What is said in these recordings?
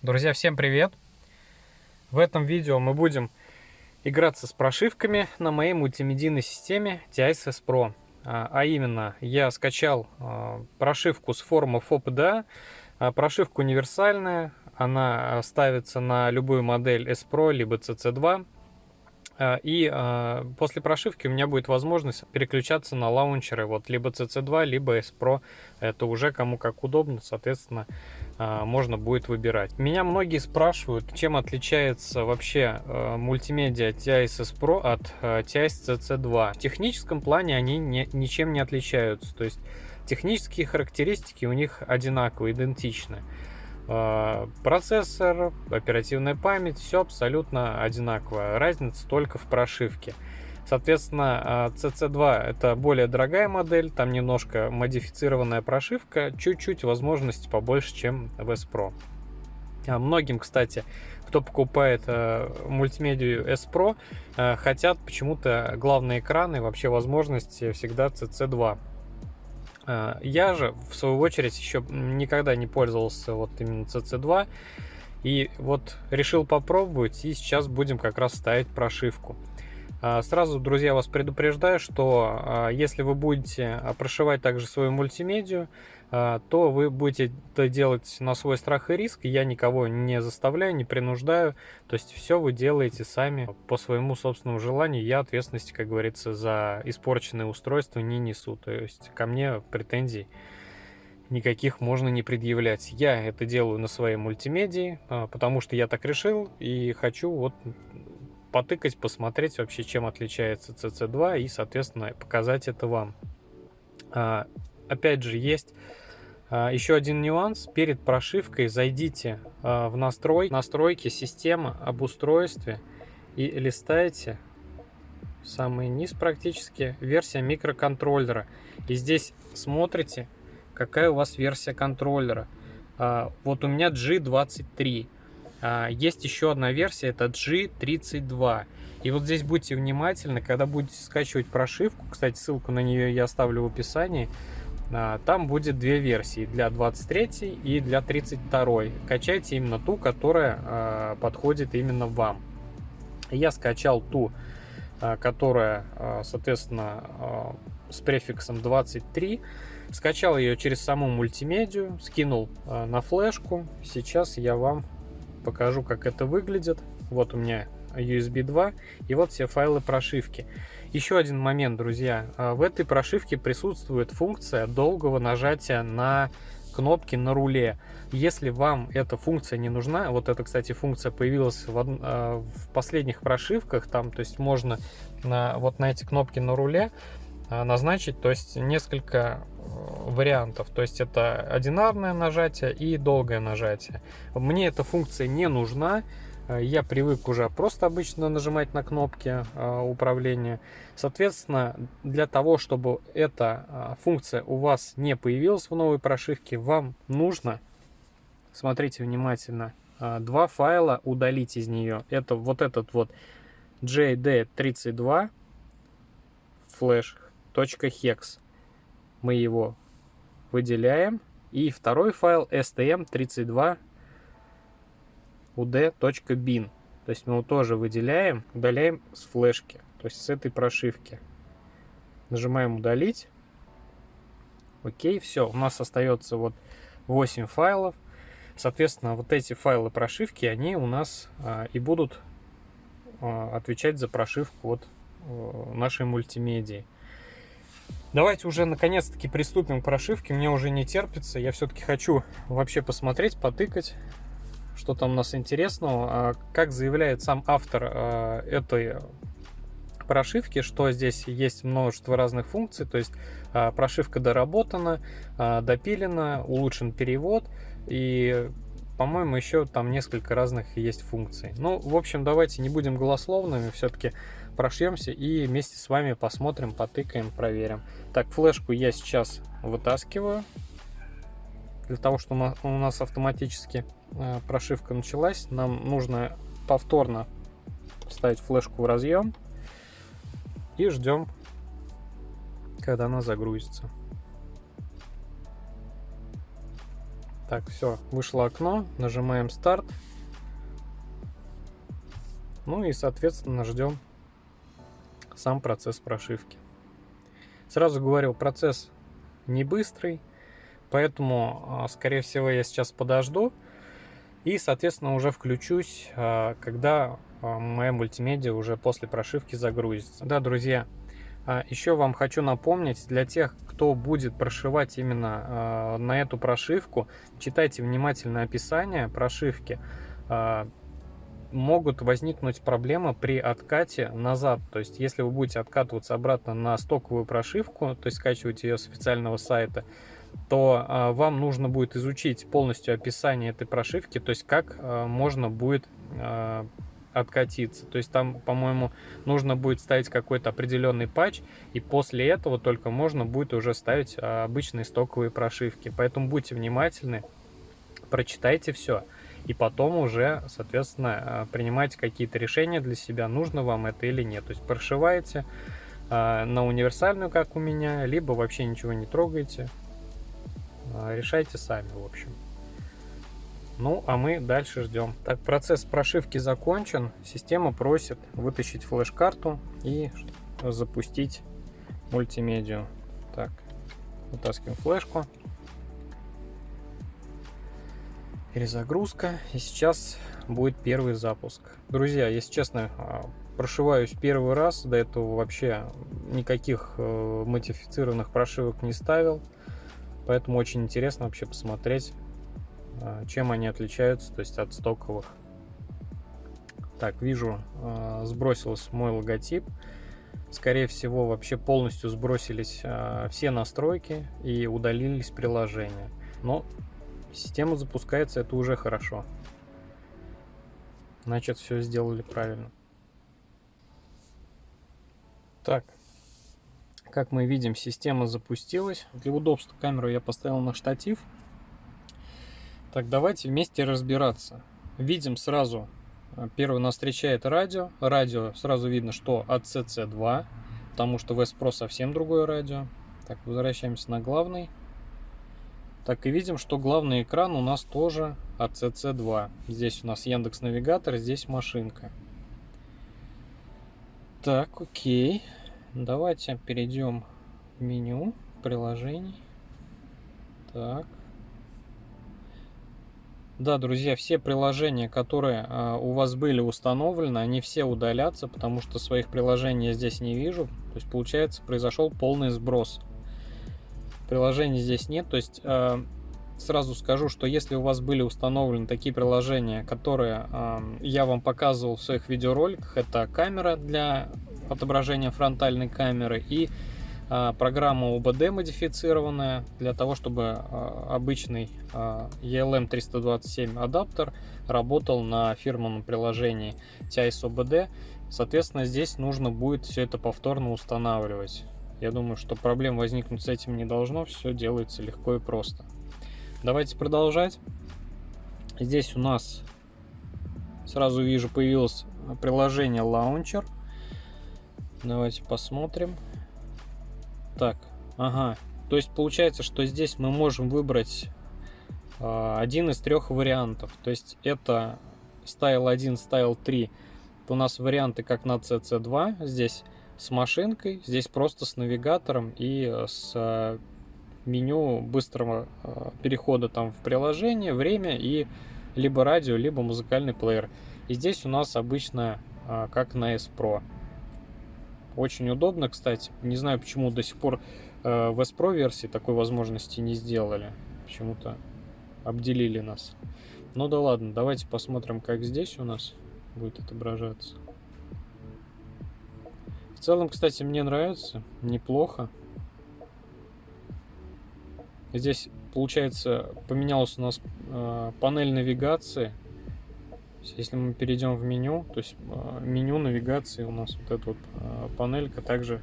Друзья, всем привет! В этом видео мы будем играться с прошивками на моей мультимедийной системе TISS Pro. А, а именно, я скачал а, прошивку с форума FOPDA. А, прошивка универсальная, она ставится на любую модель S Pro либо CC2. И после прошивки у меня будет возможность переключаться на лаунчеры, вот либо CC2, либо S Pro. Это уже кому как удобно, соответственно, можно будет выбирать. Меня многие спрашивают, чем отличается вообще э, мультимедиа TISS Pro от э, TIS CC2. В техническом плане они не, ничем не отличаются, то есть технические характеристики у них одинаковые, идентичны. Э, процессор, оперативная память, все абсолютно одинаково. Разница только в прошивке. Соответственно, CC2 а, это более дорогая модель, там немножко модифицированная прошивка, чуть-чуть возможности побольше, чем в S Pro. А многим, кстати, кто покупает э, мультимедию S Pro, э, хотят почему-то главные экраны, вообще возможности всегда CC2. Э, я же, в свою очередь, еще никогда не пользовался вот именно CC2. И вот решил попробовать, и сейчас будем как раз ставить прошивку. А, сразу, друзья, вас предупреждаю, что а, если вы будете прошивать также свою мультимедию, а, то вы будете это делать на свой страх и риск. Я никого не заставляю, не принуждаю. То есть все вы делаете сами по своему собственному желанию. Я ответственности, как говорится, за испорченное устройство не несу. То есть ко мне претензий никаких можно не предъявлять. Я это делаю на своей мультимедии, потому что я так решил и хочу вот потыкать, посмотреть вообще, чем отличается CC2 и, соответственно, показать это вам. А, опять же, есть а, еще один нюанс. Перед прошивкой зайдите а, в настрой, настройки системы об устройстве и листайте самый низ практически версия микроконтроллера. И здесь смотрите, какая у вас версия контроллера. А, вот у меня G23. А, есть еще одна версия, это G32. И вот здесь будьте внимательны, когда будете скачивать прошивку, кстати, ссылку на нее я оставлю в описании, а, там будет две версии, для 23 и для 32. Качайте именно ту, которая а, подходит именно вам. Я скачал ту, которая, соответственно, с префиксом 23. Скачал ее через саму мультимедию, скинул на флешку. Сейчас я вам покажу, как это выглядит. Вот у меня USB 2 и вот все файлы прошивки. Еще один момент, друзья. А, в этой прошивке присутствует функция долгого нажатия на кнопки на руле. Если вам эта функция не нужна, вот эта, кстати, функция появилась в, а, в последних прошивках, там, то есть можно на, вот на эти кнопки на руле а, назначить, то есть несколько вариантов. То есть это одинарное нажатие и долгое нажатие. Мне эта функция не нужна. Э, я привык уже просто обычно нажимать на кнопки э, управления. Соответственно, для того, чтобы эта функция у вас не появилась в новой прошивке, вам нужно, смотрите внимательно, два файла удалить из нее. Это вот этот вот JD32 флеш .hex. Мы его выделяем. И второй файл stm32 ud.bin. То есть мы его тоже выделяем, удаляем с флешки, то есть с этой прошивки. Нажимаем удалить. Окей, все, у нас остается вот 8 файлов. Соответственно, вот эти файлы прошивки, они у нас а, и будут а, отвечать за прошивку вот а, нашей мультимедии. Давайте уже наконец-таки приступим к прошивке. Мне уже не терпится. Я все-таки хочу вообще посмотреть, потыкать, что там у нас интересного. А как заявляет сам автор а, этой прошивки, что здесь есть множество разных функций, то есть а, прошивка доработана, допилена, улучшен перевод и по-моему, еще там несколько разных есть функций. Ну, в общем, давайте не будем голословными, все-таки прошьемся и вместе с вами посмотрим, потыкаем, проверим. Так, флешку я сейчас вытаскиваю, для того, чтобы у нас автоматически э, прошивка началась. Нам нужно повторно вставить флешку в разъем и ждем, когда она загрузится. Так, все, вышло окно, нажимаем старт. Ну и, соответственно, ждем сам процесс прошивки. Сразу говорил, процесс не быстрый, поэтому, а, скорее всего, я сейчас подожду и, соответственно, уже включусь, а, когда а, моя мультимедиа уже после прошивки загрузится. Да, друзья, еще вам хочу напомнить, для тех, кто будет прошивать именно на эту прошивку, читайте внимательно описание прошивки могут возникнуть проблемы при откате назад. То есть, если вы будете откатываться обратно на стоковую прошивку, то есть скачивать ее с официального сайта, то э, вам нужно будет изучить полностью описание этой прошивки, то есть как э, можно будет э, откатиться. То есть там, по-моему, нужно будет ставить какой-то определенный патч, и после этого только можно будет уже ставить обычные стоковые прошивки. Поэтому будьте внимательны, прочитайте все и потом уже, соответственно, э, принимайте какие-то решения для себя, нужно вам это или нет. То есть прошиваете э, на универсальную, как у меня, либо вообще ничего не трогаете. Э, решайте сами, в общем. Ну, а мы дальше ждем. Так, процесс прошивки закончен. Система просит вытащить флеш-карту и запустить мультимедиа. Так, вытаскиваем флешку. Перезагрузка. И сейчас будет первый запуск. Друзья, если честно, а, прошиваюсь первый раз. До этого вообще никаких э, модифицированных прошивок не ставил. Поэтому очень интересно вообще посмотреть, а, чем они отличаются, то есть от стоковых. Так, вижу, а, сбросился мой логотип. Скорее всего, вообще полностью сбросились все настройки и удалились приложения. Но Система запускается, это уже хорошо. Значит, все сделали правильно. Так, как мы видим, система запустилась. Для удобства камеру я поставил на штатив. Так, давайте вместе разбираться. Видим сразу, э, первый нас встречает радио. Радио сразу видно, что от CC2, потому что VS Pro совсем другое радио. Так, возвращаемся на главный так и видим, что главный экран у нас тоже от CC2. Здесь у нас Яндекс Навигатор, здесь машинка. Так, окей. Давайте перейдем в меню приложений. Так. Да, друзья, все приложения, которые э, у вас были установлены, они все удалятся, потому что своих приложений я здесь не вижу. То есть, получается, произошел полный сброс приложений здесь нет. То есть э, сразу скажу, что если у вас были установлены такие приложения, которые э, я вам показывал в своих видеороликах, это камера для отображения фронтальной камеры и э, программа OBD модифицированная для того, чтобы э, обычный э, ELM327 адаптер работал на фирменном приложении TIS OBD. Соответственно, здесь нужно будет все это повторно устанавливать. Я думаю, что проблем возникнуть с этим не должно, все делается легко и просто. Давайте продолжать. Здесь у нас сразу вижу появилось приложение Launcher. Давайте посмотрим. Так, ага. То есть получается, что здесь мы можем выбрать э, один из трех вариантов. То есть это Style 1, Style 3. Это у нас варианты как на CC2. Здесь с машинкой, здесь просто с навигатором и э, с э, меню быстрого э, перехода там в приложение, время и либо радио, либо музыкальный плеер. И здесь у нас обычно как на S Pro. Очень удобно, кстати. Не знаю, почему до сих пор в S Pro версии такой возможности не сделали. Почему-то обделили нас. Ну да ладно, давайте посмотрим, как здесь у нас будет отображаться. В целом, кстати, мне нравится. Неплохо. Здесь, получается, поменялась у нас э, панель навигации. Если мы перейдем в меню, то есть э, меню навигации у нас вот эта вот э, панелька также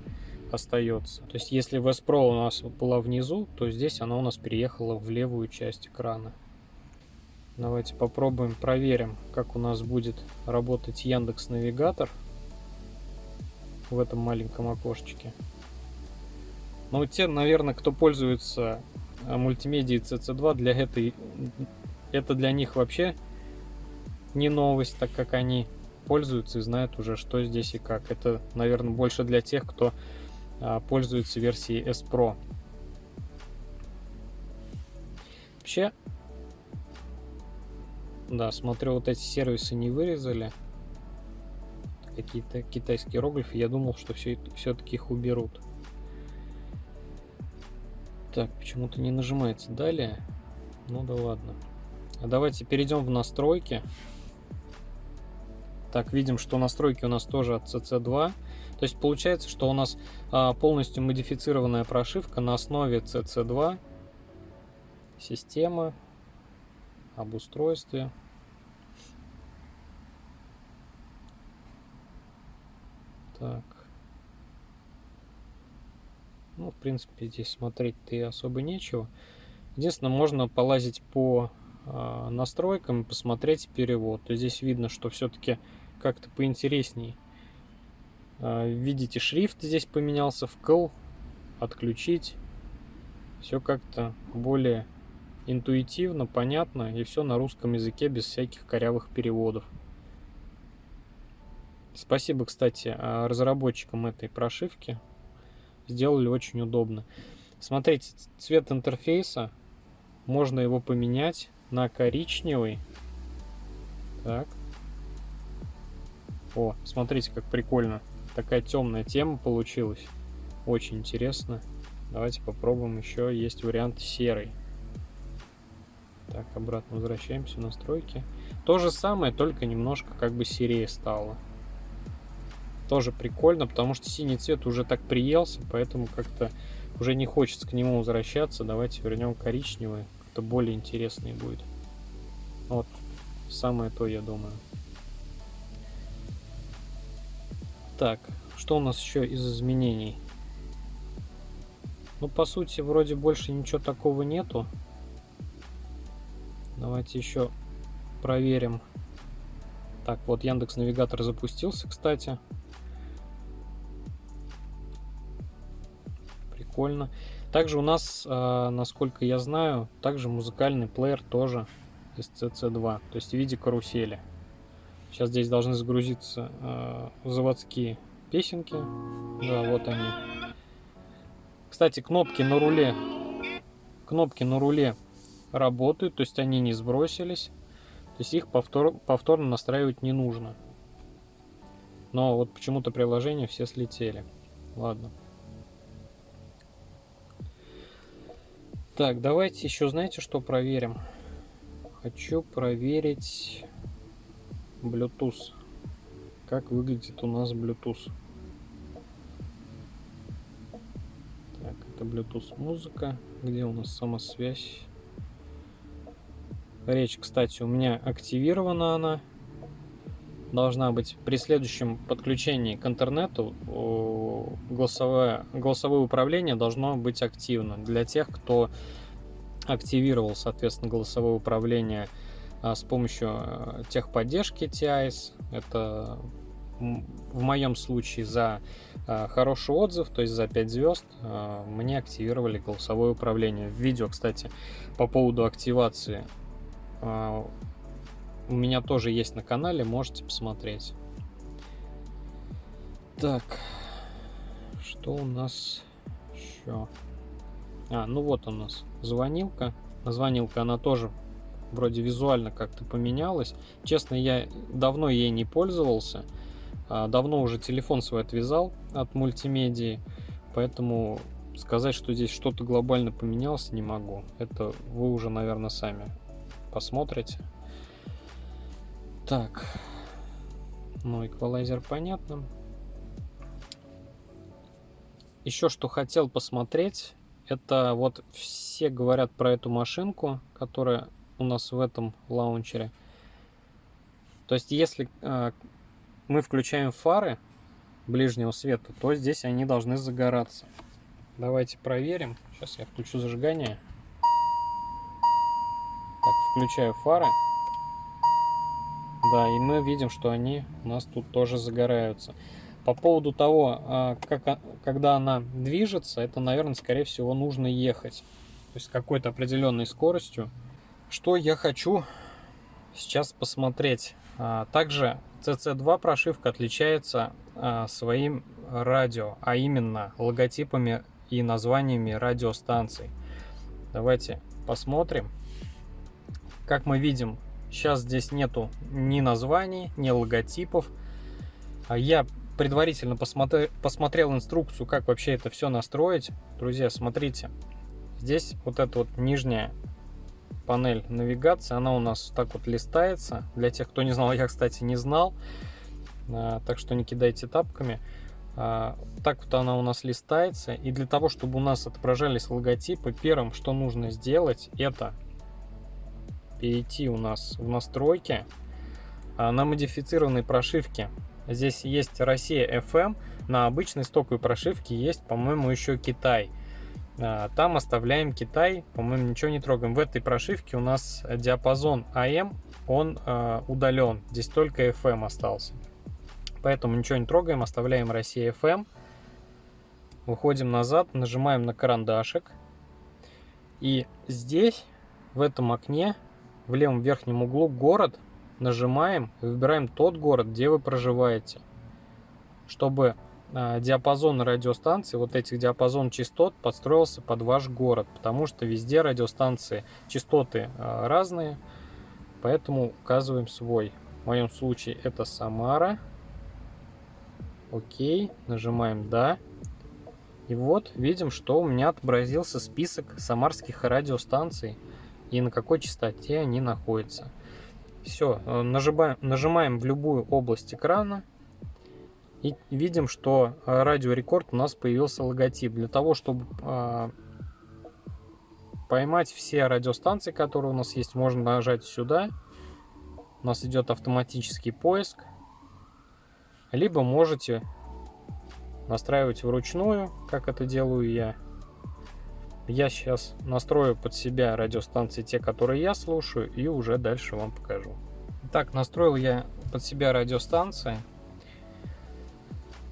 остается. То есть если VS Pro у нас была внизу, то здесь она у нас переехала в левую часть экрана. Давайте попробуем, проверим, как у нас будет работать Яндекс Навигатор в этом маленьком окошечке. Но те, наверное, кто пользуется мультимедии CC2 для этой... Это для них вообще не новость, так как они пользуются и знают уже, что здесь и как. Это, наверное, больше для тех, кто а, пользуется версией S Pro. Вообще, да, смотрю, вот эти сервисы не вырезали. Какие-то китайские иероглифы. Я думал, что все, все-таки их уберут. Так, почему-то не нажимается далее. Ну да ладно. А давайте перейдем в настройки. Так, видим, что настройки у нас тоже от CC2. То есть получается, что у нас а, полностью модифицированная прошивка на основе CC2. Система, об устройстве. Так. Ну, в принципе, здесь смотреть-то и особо нечего. Единственное, можно полазить по э, настройкам и посмотреть перевод. То здесь видно, что все-таки как-то поинтересней. Э, видите, шрифт здесь поменялся в кл, отключить. Все как-то более интуитивно, понятно и все на русском языке без всяких корявых переводов. Спасибо, кстати, а, разработчикам этой прошивки. Сделали очень удобно. Смотрите, цвет интерфейса. Можно его поменять на коричневый. Так. О, смотрите, как прикольно. Такая темная тема получилась. Очень интересно. Давайте попробуем еще. Есть вариант серый. Так, обратно возвращаемся в настройки. То же самое, только немножко как бы серее стало. Тоже прикольно, потому что синий цвет уже так приелся, поэтому как-то уже не хочется к нему возвращаться. Давайте вернем коричневый, как-то более интересный будет. Вот, самое то, я думаю. Так, что у нас еще из изменений? Ну, по сути, вроде больше ничего такого нету. Давайте еще проверим. Так, вот Яндекс Навигатор запустился, кстати. Прикольно. Также у нас, э, насколько я знаю, также музыкальный плеер тоже из CC2, то есть в виде карусели. Сейчас здесь должны загрузиться э, заводские песенки. Да, вот они. Кстати, кнопки на руле. Кнопки на руле работают, то есть они не сбросились. То есть их повтор, повторно настраивать не нужно. Но вот почему-то приложения все слетели. Ладно. Так, давайте еще, знаете, что проверим? Хочу проверить Bluetooth. Как выглядит у нас Bluetooth. Так, это Bluetooth музыка. Где у нас самосвязь? Речь, кстати, у меня активирована она. Должна быть при следующем подключении к интернету голосовое, голосовое управление должно быть активно. Для тех, кто активировал, соответственно, голосовое управление а, с помощью а, техподдержки TIS. Это в моем случае за а, хороший отзыв, то есть за 5 звезд, мне активировали голосовое управление. Видео, кстати, по поводу активации у меня тоже есть на канале, можете посмотреть. Так, что у нас еще? А, ну вот у нас звонилка. Звонилка, она тоже вроде визуально как-то поменялась. Честно, я давно ей не пользовался. А, давно уже телефон свой отвязал от мультимедии. Поэтому сказать, что здесь что-то глобально поменялось, не могу. Это вы уже, наверное, сами посмотрите. Так. Ну, эквалайзер понятно. Еще что хотел посмотреть, это вот все говорят про эту машинку, которая у нас в этом лаунчере. То есть, если э, мы включаем фары ближнего света, то здесь они должны загораться. Давайте проверим. Сейчас я включу зажигание. Включаю фары. Да, и мы видим, что они у нас тут тоже загораются. По поводу того, а, как, когда она движется, это, наверное, скорее всего, нужно ехать. есть какой-то определенной скоростью. Что я хочу сейчас посмотреть. А, также CC2 прошивка отличается а, своим радио, а именно логотипами и названиями радиостанций. Давайте посмотрим. Как мы видим, сейчас здесь нету ни названий, ни логотипов. А я предварительно посмотри, посмотрел инструкцию, как вообще это все настроить. Друзья, смотрите. Здесь вот эта вот нижняя панель навигации, она у нас так вот листается. Для тех, кто не знал, я, кстати, не знал. А, так что не кидайте тапками. А, так вот она у нас листается. И для того, чтобы у нас отображались логотипы, первым, что нужно сделать, это перейти у нас в настройки а, на модифицированной прошивке. Здесь есть Россия FM, на обычной стоковой прошивке есть, по-моему, еще Китай. А, там оставляем Китай, по-моему, ничего не трогаем. В этой прошивке у нас диапазон AM, он э, удален. Здесь только FM остался. Поэтому ничего не трогаем, оставляем Россия FM. Выходим назад, нажимаем на карандашик. И здесь, в этом окне, в левом верхнем углу город, нажимаем и выбираем тот город, где вы проживаете. Чтобы а, диапазон радиостанции, вот этих диапазон частот подстроился под ваш город, потому что везде радиостанции частоты а, разные, поэтому указываем свой. В моем случае это Самара. Окей, нажимаем «Да». И вот видим, что у меня отобразился список самарских радиостанций и на какой частоте они находятся. Все, э, нажимаем, нажимаем в любую область экрана, и видим, что э, радиорекорд у нас появился логотип. Для того, чтобы э, поймать все радиостанции, которые у нас есть, можно нажать сюда. У нас идет автоматический поиск. Либо можете настраивать вручную, как это делаю я. Я сейчас настрою под себя радиостанции, те, которые я слушаю, и уже дальше вам покажу. Так, настроил я под себя радиостанции.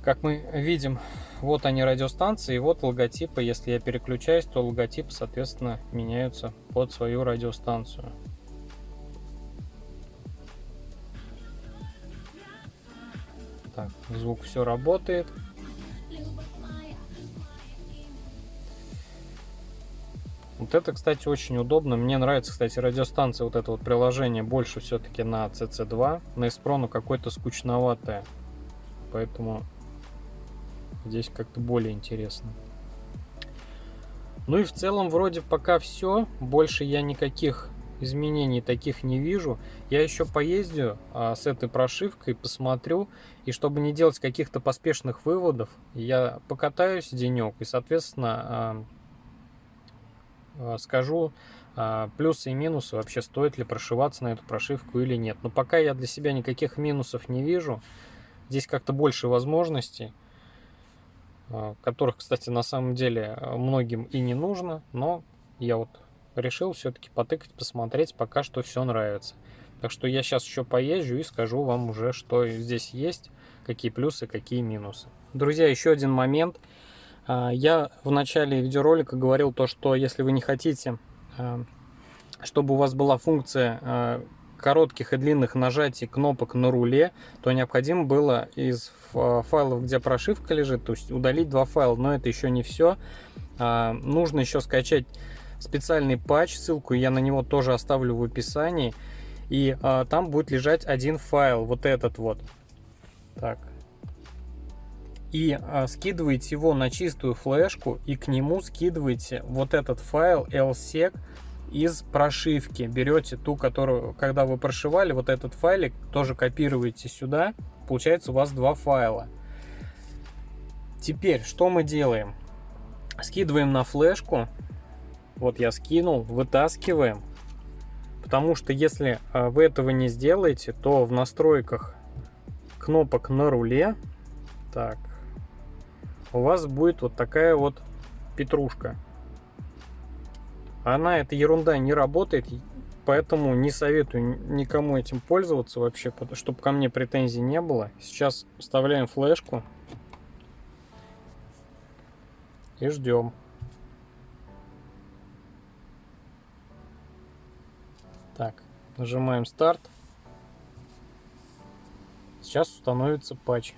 Как мы видим, вот они радиостанции, вот логотипы. Если я переключаюсь, то логотипы, соответственно, меняются под свою радиостанцию. Так, звук все работает. Вот это, кстати, очень удобно. Мне нравится, кстати, радиостанция, вот это вот приложение больше все-таки на CC2. На Espro, ну, какое-то скучноватое. Поэтому Здесь как-то более интересно. Ну и в целом вроде пока все. Больше я никаких изменений таких не вижу. Я еще поездю а, с этой прошивкой, посмотрю. И чтобы не делать каких-то поспешных выводов, я покатаюсь денек и, соответственно, а, скажу а, плюсы и минусы, вообще стоит ли прошиваться на эту прошивку или нет. Но пока я для себя никаких минусов не вижу. Здесь как-то больше возможностей. А, которых, кстати, на самом деле а, многим и не нужно, но я вот решил все-таки потыкать, посмотреть, пока что все нравится. Так что я сейчас еще поезжу и скажу вам уже, что здесь есть, какие плюсы, какие минусы. Друзья, еще один момент. А, я в начале видеоролика говорил то, что если вы не хотите, чтобы у вас была функция коротких и длинных нажатий кнопок на руле, то необходимо было из файлов, где прошивка лежит, то есть удалить два файла. Но это еще не все. А, нужно еще скачать специальный патч, ссылку я на него тоже оставлю в описании. И а, там будет лежать один файл, вот этот вот. Так. И а, скидываете его на чистую флешку и к нему скидываете вот этот файл lsec из прошивки. Берете ту, которую, когда вы прошивали, вот этот файлик тоже копируете сюда. Получается у вас два файла. Теперь, что мы делаем? Скидываем на флешку. Вот я скинул, вытаскиваем. Потому что если а, вы этого не сделаете, то в настройках кнопок на руле, так, у вас будет вот такая вот петрушка. Она, эта ерунда, не работает, поэтому не советую никому этим пользоваться вообще, чтобы ко мне претензий не было. Сейчас вставляем флешку и ждем. Так, нажимаем старт. Сейчас установится патч.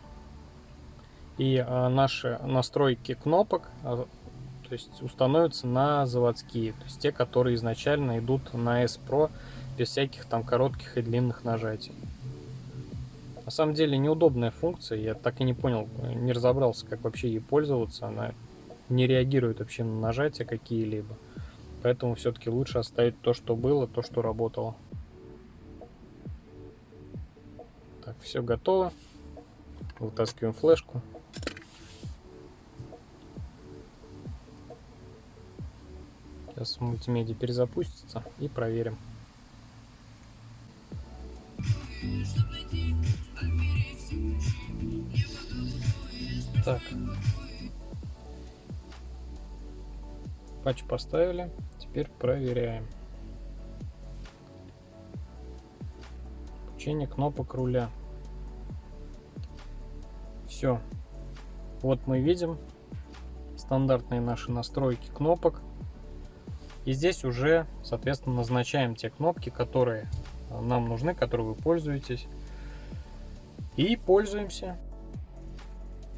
И а, наши настройки кнопок а, то есть установятся на заводские, то есть те, которые изначально идут на S Pro без всяких там коротких и длинных нажатий. На самом деле неудобная функция, я так и не понял, не разобрался, как вообще ей пользоваться, она не реагирует вообще на нажатия какие-либо. Поэтому все-таки лучше оставить то, что было, то, что работало. Так, все готово. Вытаскиваем флешку. Сейчас мультимедиа перезапустится и проверим. Так. Патч поставили. Теперь проверяем. Включение кнопок руля. Все. Вот мы видим стандартные наши настройки кнопок. И здесь уже, соответственно, назначаем те кнопки, которые нам нужны, которые вы пользуетесь. И пользуемся.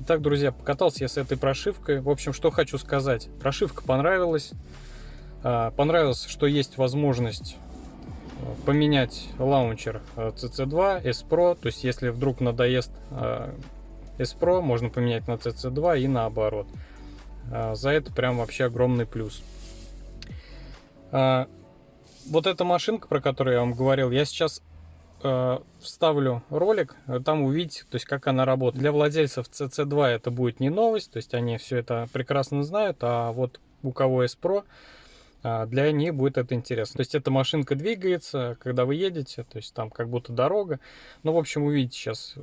Итак, друзья, покатался я с этой прошивкой. В общем, что хочу сказать. Прошивка понравилась. А, понравилось, что есть возможность э, поменять лаунчер CC2, S Pro. То есть, если вдруг надоест э, S Pro, можно поменять на CC2 и наоборот. А, за это прям вообще огромный плюс. А, вот эта машинка, про которую я вам говорил, я сейчас э, вставлю ролик, там увидите, то есть как она работает. Для владельцев CC2 это будет не новость, то есть они все это прекрасно знают, а вот у кого есть Pro, э, для них будет это интересно. То есть эта машинка двигается, когда вы едете, то есть там как будто дорога. Ну, в общем, увидите сейчас.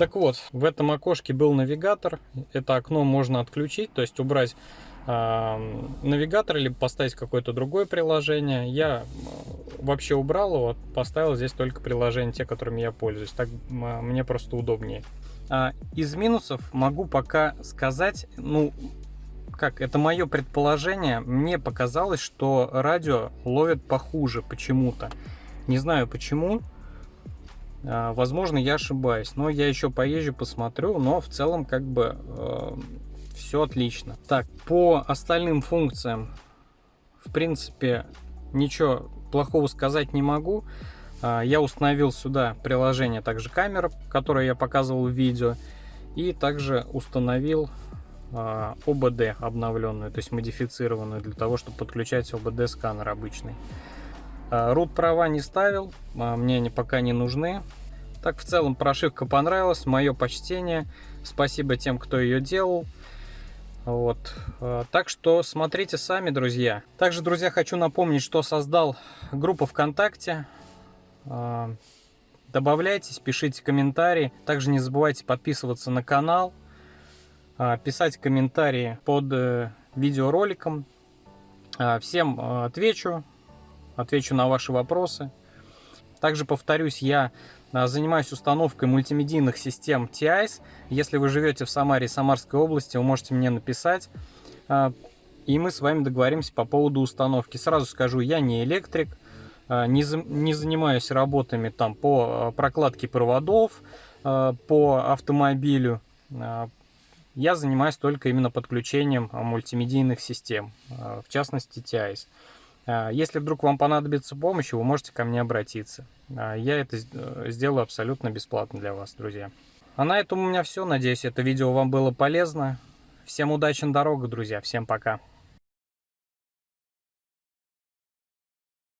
Так вот, в этом окошке был навигатор. Это окно можно отключить, то есть убрать э, навигатор, либо поставить какое-то другое приложение. Я вообще убрал его, поставил здесь только приложения, те, которыми я пользуюсь. Так мне просто удобнее. А, из минусов могу пока сказать, ну, как, это мое предположение. Мне показалось, что радио ловит похуже почему-то. Не знаю почему. А, возможно, я ошибаюсь, но я еще поезжу, посмотрю, но в целом как бы э, все отлично. Так, по остальным функциям, в принципе, ничего плохого сказать не могу. А, я установил сюда приложение, также камера, которое я показывал в видео, и также установил а, ОБД обновленную, то есть модифицированную, для того, чтобы подключать ОБД сканер обычный. Рут права не ставил, мне они пока не нужны. Так, в целом, прошивка понравилась, мое почтение. Спасибо тем, кто ее делал. Вот. Так что смотрите сами, друзья. Также, друзья, хочу напомнить, что создал группу ВКонтакте. Добавляйтесь, пишите комментарии. Также не забывайте подписываться на канал, писать комментарии под э, видеороликом. Всем отвечу, отвечу на ваши вопросы. Также повторюсь, я а, занимаюсь установкой мультимедийных систем TIS. Если вы живете в Самаре и Самарской области, вы можете мне написать, а, и мы с вами договоримся по поводу установки. Сразу скажу, я не электрик, а, не, не занимаюсь работами там по прокладке проводов, по автомобилю. Я занимаюсь только именно подключением мультимедийных систем, в частности TIS. А, если вдруг вам понадобится помощь, вы можете ко мне обратиться. А, я это э, сделаю абсолютно бесплатно для вас, друзья. А на этом у меня все. Надеюсь, это видео вам было полезно. Всем удачи на дорогах, друзья. Всем пока.